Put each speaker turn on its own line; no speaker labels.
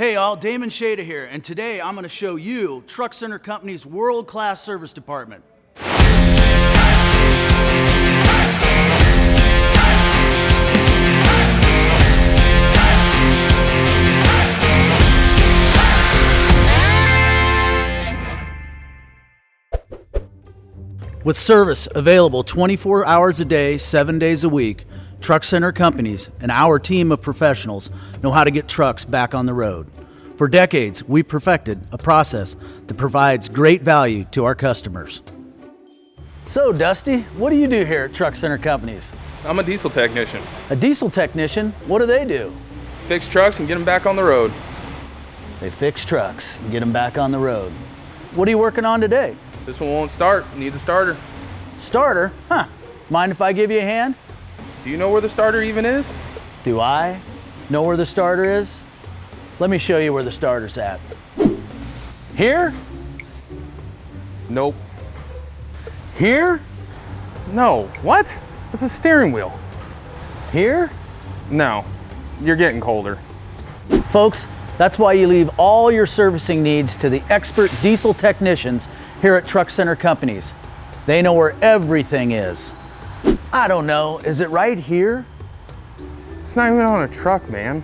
Hey all, Damon Shada here, and today I'm going to show you Truck Center Company's world-class service department. With service available 24 hours a day, 7 days a week, Truck Center Companies and our team of professionals know how to get trucks back on the road. For decades, we perfected a process that provides great value to our customers. So, Dusty, what do you do here at Truck Center Companies?
I'm a diesel technician.
A diesel technician, what do they do?
Fix trucks and get them back on the road.
They fix trucks and get them back on the road. What are you working on today?
This one won't start, needs a starter.
Starter? Huh. Mind if I give you a hand?
Do you know where the starter even is?
Do I know where the starter is? Let me show you where the starter's at. Here?
Nope.
Here?
No. What? It's a steering wheel.
Here?
No. You're getting colder.
Folks, that's why you leave all your servicing needs to the expert diesel technicians here at Truck Center Companies. They know where everything is. I don't know, is it right here?
It's not even on a truck, man.